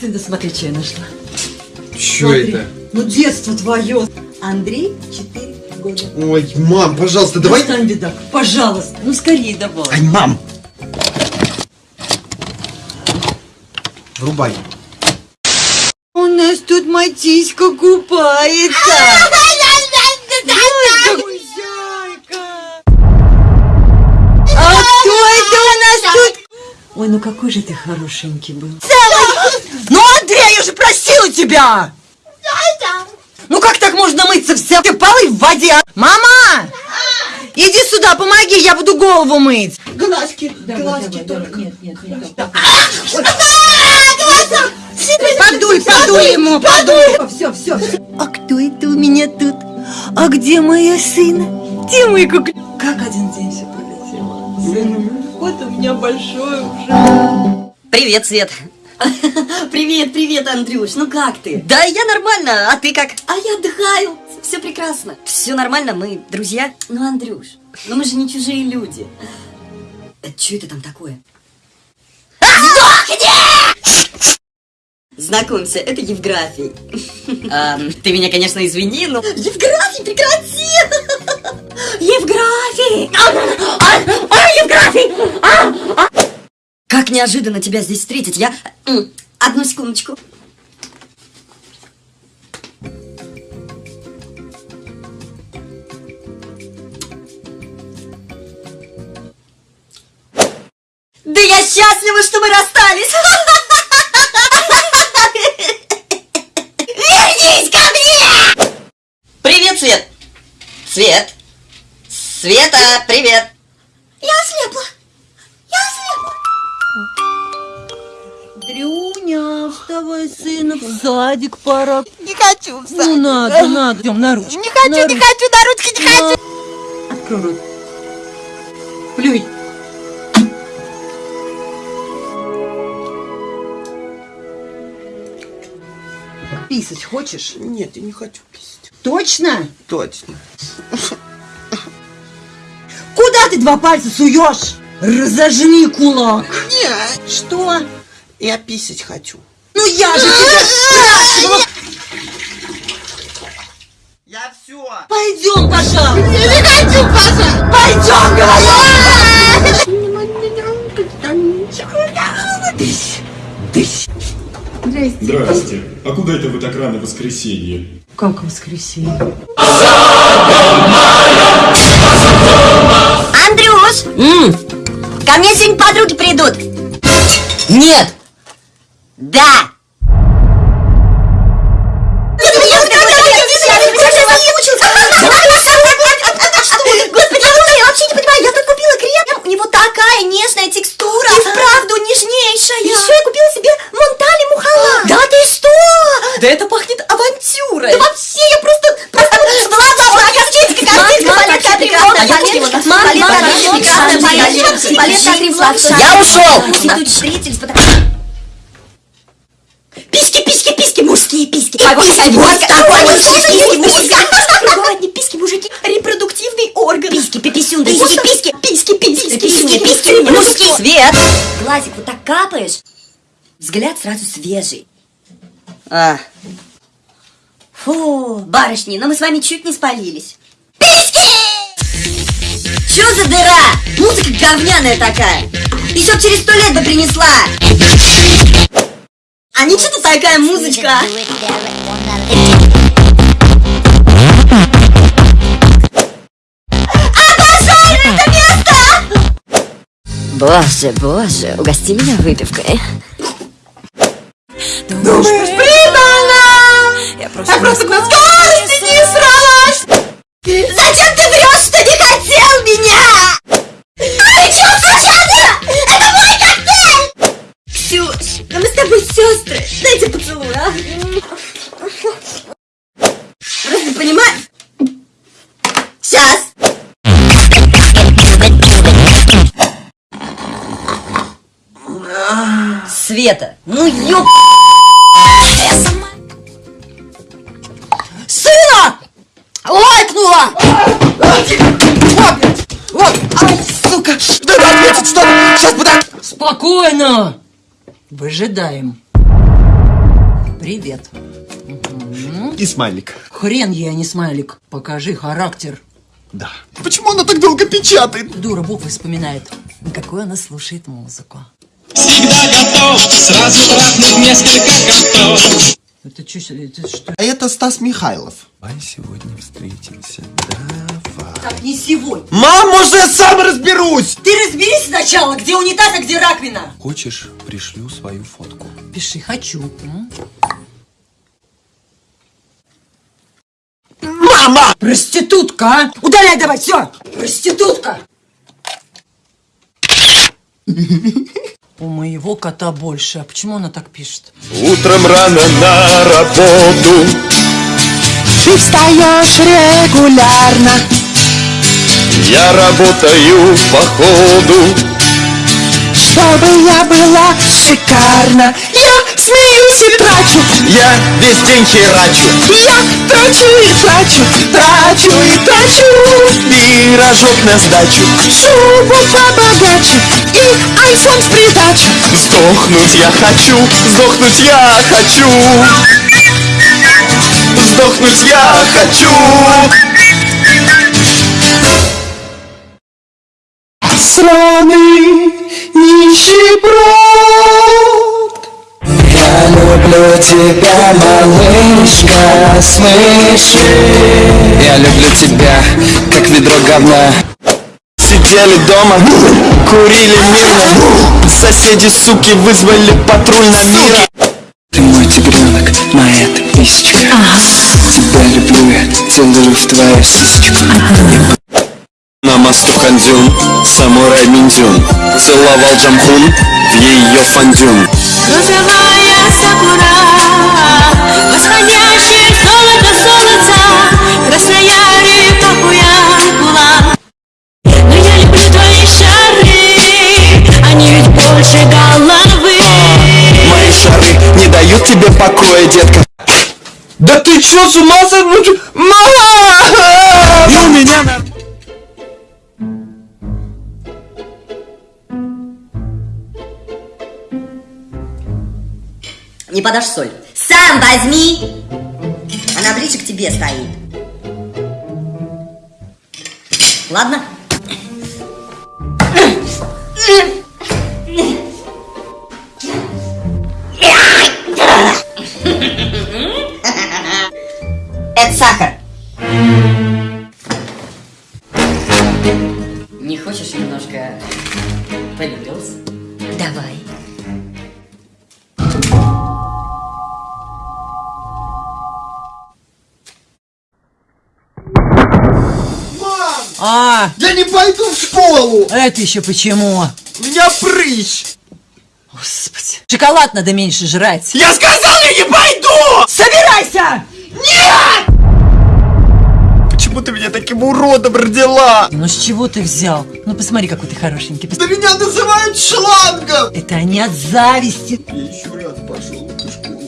Сын, да смотри, что я нашла. Что Смотри. это? Ну, детство твое. Андрей, 4 года. Ой, мам, пожалуйста, давай... Достань, бедак, пожалуйста. Ну, скорее давай. Ай, мам! Врубай. У нас тут матиська купается. Ой. А кто это у нас тут? Ой, ну какой же ты хорошенький был. Ну, просила тебя! Ну как так можно мыться вся? Ты полы в воде. Мама! Иди сюда, помоги, я буду голову мыть. Глазки, глазки только. Нет, нет, нет. Подуй, подуй ему, подуй. Все, все, все. А кто это у меня тут? А где моя сын? Где мой кукле? Как один день все пролетело? Сын, вот у меня большой уже. Привет, Свет. Привет, привет, Андрюш, ну как ты? Да, я нормально, а ты как? А я отдыхаю, все прекрасно. Все нормально, мы друзья. Ну, Андрюш, ну мы же не чужие люди. Что это там такое? Знакомься, это Евграфий. А, ты меня, конечно, извини, но... Евграфий, прекрати! Евграфий! А, а, Евграфий! Как неожиданно тебя здесь встретить, я... М, Одну секундочку. Да я счастлива, что мы расстались! Вернись ко мне! Привет, Свет! Свет! Света, привет! Я ослепла! Дрюня, вставай, сына, в садик пора. Не хочу в сад. Ну надо, надо, идем на ручки. Не хочу, не хочу, на ручки не хочу. Открой рот. Плюй. Писать хочешь? Нет, я не хочу писать. Точно? Точно. Куда ты два пальца суешь? Разожми кулак. Нет, Что? Я писать хочу. Ну я же тебя спрашивала. Я все. Пойдем, пожалуйста. не хочу, Паша. Пойдем, говорю. Здрасте. А куда это вы так рано в воскресенье? Как воскресенье? Андрюш! Ко мне сегодня подруги придут! Нет! Да! Такая нежная текстура. И вправду нежнейшая. Еще я купила себе Монтали Мухала. Да ты что? Да это пахнет авантюрой! Да вообще, я просто... просто... Ладно, косметика, косметика, палетка, прекрасно. палетка, палетка, палетка, крем сладкая. Я ушел! Встретились, потому Письки, Письки, вот вот такой. Кругом одни письки, мужики. Репродуктивный орган. Письки, пиписюн, письки, письки, письки, письки, письки, письки, мужские. Свет! Глазик вот так капаешь, взгляд сразу свежий. А, Фу, барышни, но мы с вами чуть не спалились. Письки! Чё за дыра? Музыка говняная такая. Еще через сто лет бы принесла. А ничего тут такая музычка? Обожаю это место! боже, боже, угости меня выпивкой. Думаешь, придала? Я просто, на скорости тобой сестры. Дайте поцелуй, а? Просто понимаешь? Сейчас. Света, ну ёп... Сына! Лайкнула! Вот, ай, сука, надо ответить, что Сейчас подам. Спокойно! Выжидаем. Привет. И смайлик. Хрен ей, а не смайлик. Покажи характер. Да. Почему она так долго печатает? Дура буквы вспоминает. Какую она слушает музыку. Всегда готов сразу трахнуть несколько котов. Это, чё, это что? А это Стас Михайлов. Давай сегодня встретимся. Давай. Так, не сегодня. Мам, может я сам разберусь? Ты разберись сначала, где унитаз, а где раковина. Хочешь, пришлю свою фотку. Пиши «хочу». м? Мама! Проститутка, а? Удаляй давай, все! Проститутка! У моего кота больше. А почему она так пишет? Утром рано на работу. Ты встаешь регулярно Я работаю по ходу. Чтобы я была шикарна Я смеюсь и трачу Я весь день херачу. Я трачу и трачу Трачу и трачу Пирожок на сдачу. Шубу побогаче И айфон в придачу Сдохнуть я хочу. Сдохнуть я хочу. Сдохнуть я хочу. Сраный нищеброд люблю тебя, малышка, смыши Я люблю тебя, как ведро говна. Сидели дома, курили мирно. Соседи, суки, вызвали патруль на мира. Ты мой тигренок, моя ты писечка Тебя люблю я, целую в твою сисечку. На мосту Хандюн, самурай Миндюн Целовал Джамхун в ее фандюн. Розовая сакура, восходящее золото золота, красная река Куянкула. Но я люблю твои шары, они ведь больше головы. Мои шары не дают тебе покоя, детка Да ты чё, с ума сошла? Мама! Не подашь соль? Сам возьми! Она ближе к тебе стоит. Ладно? Это сахар. Это еще почему? У меня прыщ! Господи. Шоколад надо меньше жрать. Я сказал, я не пойду! Собирайся! Почему ты меня таким уродом родила? Ну с чего ты взял? Ну посмотри, какой ты хорошенький. Да меня называют шлангом! Это они от зависти. Я еще раз пошел в эту школу.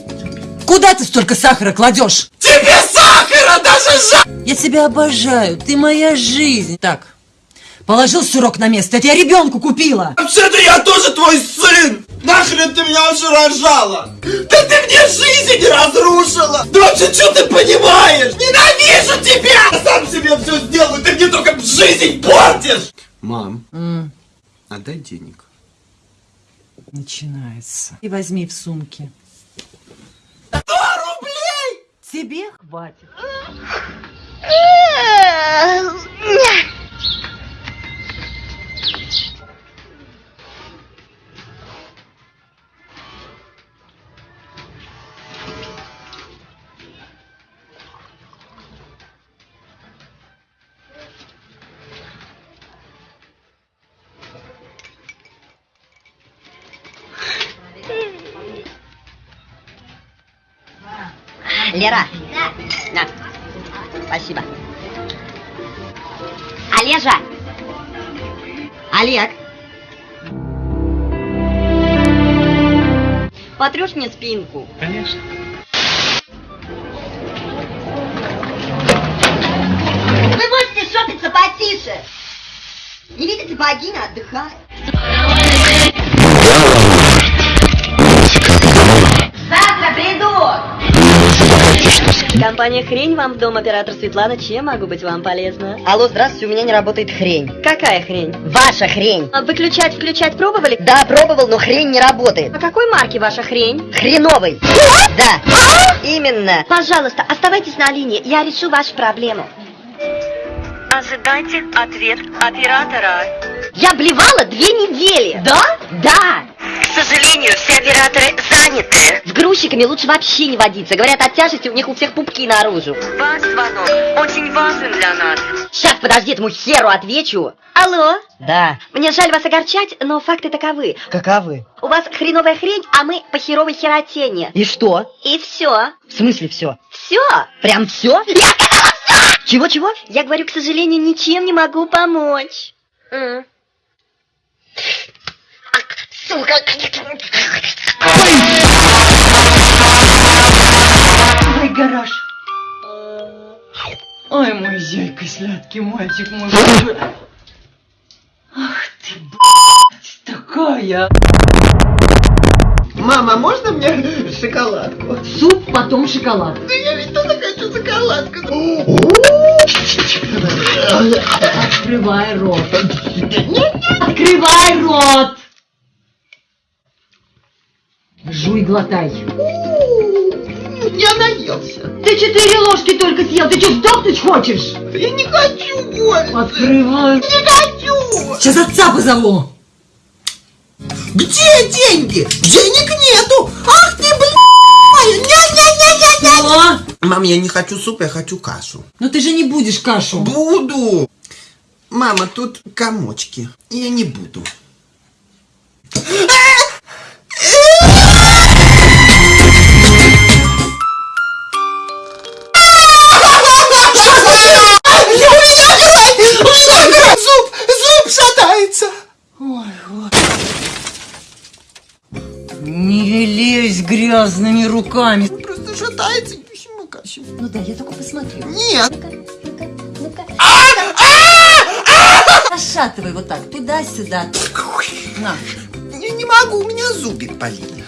Куда ты столько сахара кладешь? Тебе сахара даже жаль! Я тебя обожаю, ты моя жизнь. Так, положил сырок на место, это я ребенку купила. Вообще-то я тоже твой сын! Нахрен ты меня уже рожала? Да ты мне жизнь разрушила! Да вообще, что ты понимаешь? Ненавижу тебя! Я сам себе все сделаю, ты мне только жизнь портишь! Мам, отдай денег. Начинается. И возьми в сумке. Сто рублей! Тебе хватит. Лера. На. Спасибо. Олежа. Олег. Потрешь мне спинку? Конечно. Вы можете шопиться потише. Не видите, богиня отдыхает. Компания «Хрень» вам в дом, оператор Светлана. Чем могу быть вам полезна? Алло, здравствуйте, у меня не работает хрень. Какая хрень? Ваша хрень. А Выключать, включать пробовали? Да, пробовал, но хрень не работает. А какой марки ваша хрень? Хреновый. Да, именно. Пожалуйста, оставайтесь на линии, я решу вашу проблему. Ожидайте ответ оператора. Я блевала две недели. Да? Да. К сожалению, все операторы заняты. С грузчиками лучше вообще не водиться. Говорят, от тяжести у них у всех пупки наружу. Ваш звонок очень важен для нас. Сейчас, подожди, этому херу отвечу. Алло, Да. мне жаль вас огорчать, но факты таковы. Каковы? У вас хреновая хрень, а мы по херовой херотене. И что? И все. В смысле все? Все. Прям все? Я сказала все! Чего-чего? Я говорю, к сожалению, ничем не могу помочь. М. Сука! Ой, гараж. Ой, мой зяйка, сладкий мальчик мой. Ах ты, блядь, такая. Мама, можно мне шоколадку? Суп, потом шоколад. Да я ведь тоже хочу шоколадку. Открывай рот. Открывай рот. Жуй, глотай. Я наелся. Ты четыре ложки только съел. Ты что, сдохнуть хочешь? Я не хочу больше. Открывай. Не хочу. Сейчас отца позову. Где деньги? Денег нету. Ах ты, блядь. Ня-ня-ня-ня-ня. Мам, я не хочу суп, я хочу кашу. ну ты же не будешь кашу. Буду. Мама, тут комочки. Я не буду. Не лезь грязными руками. Просто шатается. Почему? Ну да, я только посмотрю. Нет. Пошатывай вот так, туда-сюда. На. Я не могу, у меня зубик болит.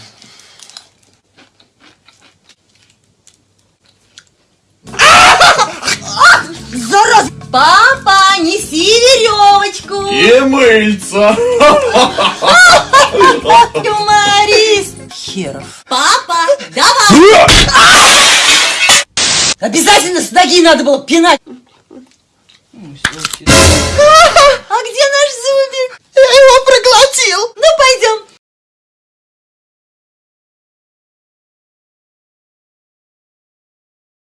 Зараз! Папа, неси веревочку! И мыльца. Юморист! Херов. Папа, давай! Обязательно с ноги надо было пинать. А где наш зубик? Я его проглотил. Ну, пойдем.